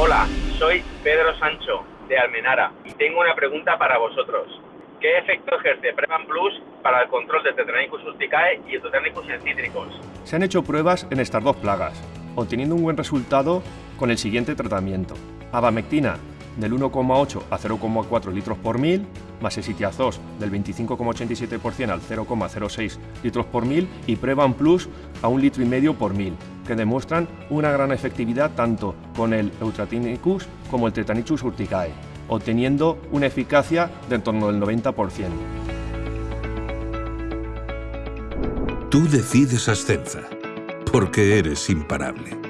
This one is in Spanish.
Hola, soy Pedro Sancho de Almenara y tengo una pregunta para vosotros. ¿Qué efecto ejerce Prevan Plus para el control de Tetranicus urticae y Tetranicus en cítricos? Se han hecho pruebas en estas dos plagas, obteniendo un buen resultado con el siguiente tratamiento. Abamectina del 1,8 a 0,4 litros por mil, más esitiazos del 25,87% al 0,06 litros por mil y Prevan Plus a un litro y medio por mil, que demuestran una gran efectividad tanto con el Eutratinicus como el Tetanichus urticae, obteniendo una eficacia de en torno del 90%. Tú decides Ascensa, porque eres imparable.